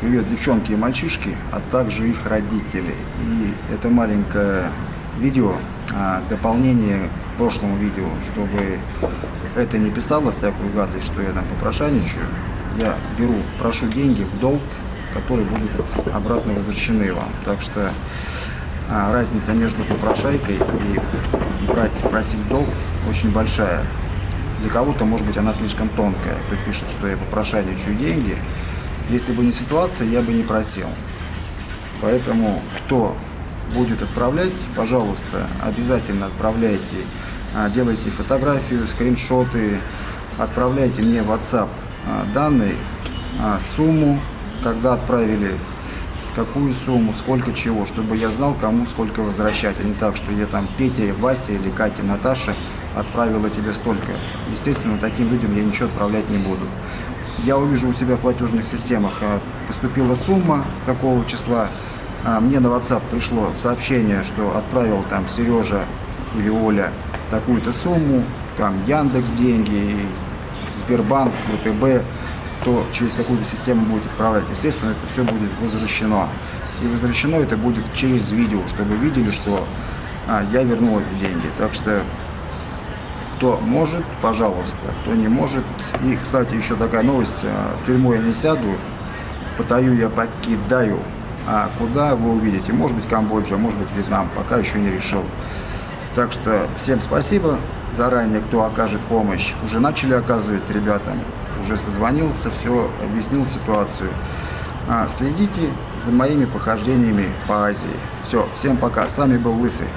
Привет, девчонки и мальчишки, а также их родители. И это маленькое видео, а, дополнение к прошлому видео, чтобы это не писало всякую гадость, что я там попрошайничаю. Я беру, прошу деньги в долг, которые будут обратно возвращены вам. Так что а, разница между попрошайкой и брать, просить долг очень большая. Для кого-то, может быть, она слишком тонкая. Кто пишет, что я попрошайничаю деньги. Если бы не ситуация, я бы не просил. Поэтому, кто будет отправлять, пожалуйста, обязательно отправляйте, а, делайте фотографию, скриншоты, отправляйте мне в WhatsApp а, данные, а, сумму, когда отправили, какую сумму, сколько чего, чтобы я знал, кому сколько возвращать, а не так, что я там Петя, Вася или Катя, Наташа отправила тебе столько. Естественно, таким людям я ничего отправлять не буду. Я увижу у себя в платежных системах, поступила сумма, какого числа, мне на WhatsApp пришло сообщение, что отправил там Сережа или Оля такую-то сумму, там Яндекс деньги, Сбербанк, ВТБ, то через какую-то систему будет отправлять. Естественно, это все будет возвращено. И возвращено это будет через видео, чтобы видели, что а, я вернул эти деньги. Так что, кто может, пожалуйста, кто не может. И, кстати, еще такая новость. А, в тюрьму я не сяду, Паттайю я покидаю. А куда вы увидите? Может быть Камбоджа, может быть Вьетнам, пока еще не решил. Так что всем спасибо заранее, кто окажет помощь. Уже начали оказывать ребятам, уже созвонился, все объяснил ситуацию. А, следите за моими похождениями по Азии. Все, всем пока. С вами был Лысый.